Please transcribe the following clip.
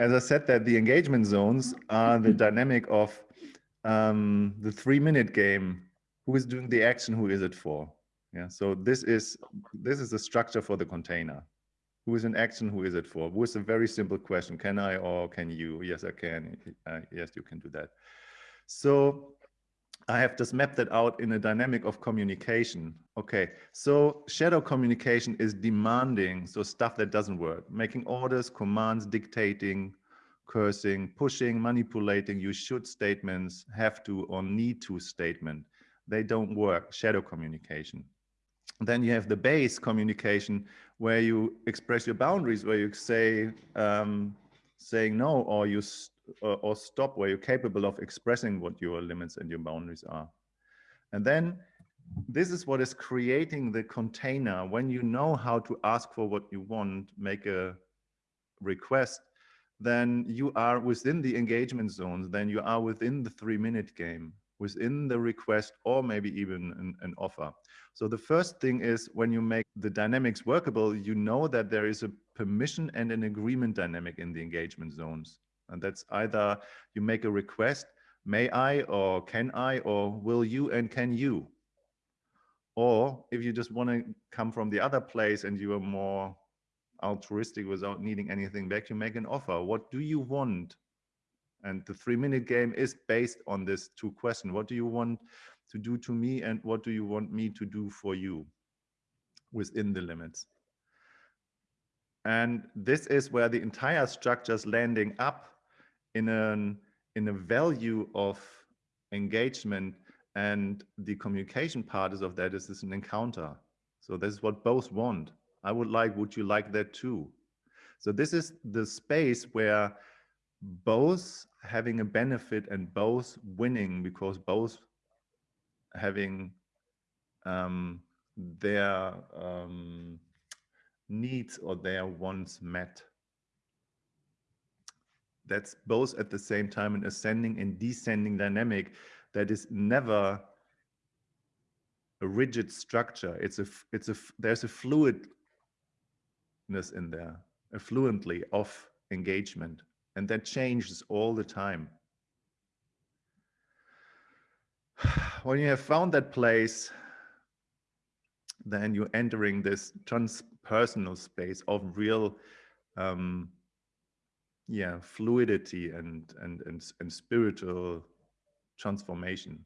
as I said, that the engagement zones are the dynamic of um, the three minute game. Who is doing the action? Who is it for? Yeah. So this is this is the structure for the container. Who is in action? Who is it for? Who is a very simple question. Can I or can you? Yes, I can. Uh, yes, you can do that. So I have just mapped that out in a dynamic of communication. Okay, so shadow communication is demanding, so stuff that doesn't work, making orders, commands, dictating, cursing, pushing, manipulating, you should statements, have to or need to statement. They don't work, shadow communication. Then you have the base communication where you express your boundaries, where you say, um, saying no, or you or, stop where you're capable of expressing what your limits and your boundaries are. And then this is what is creating the container. When you know how to ask for what you want, make a request, then you are within the engagement zones, then you are within the three minute game, within the request or maybe even an, an, offer. So the first thing is when you make the dynamics workable, you know that there is a permission and an agreement dynamic in the engagement zones. And that's either you make a request, may I or can I or will you and can you? Or if you just want to come from the other place and you are more altruistic without needing anything back, you make an offer. What do you want? And the three minute game is based on this two question. What do you want to do to me and what do you want me to do for you within the limits? And this is where the entire structure is landing up in an in a value of engagement and the communication part is of that is this an encounter. So this is what both want. I would like would you like that too? So this is the space where both having a benefit and both winning because both having um, their um, needs or their wants met that's both at the same time an ascending and descending dynamic that is never a rigid structure. It's a, it's a, there's a fluidness in there, a fluently of engagement, and that changes all the time. When you have found that place, then you're entering this transpersonal space of real um, yeah fluidity and and and, and spiritual transformation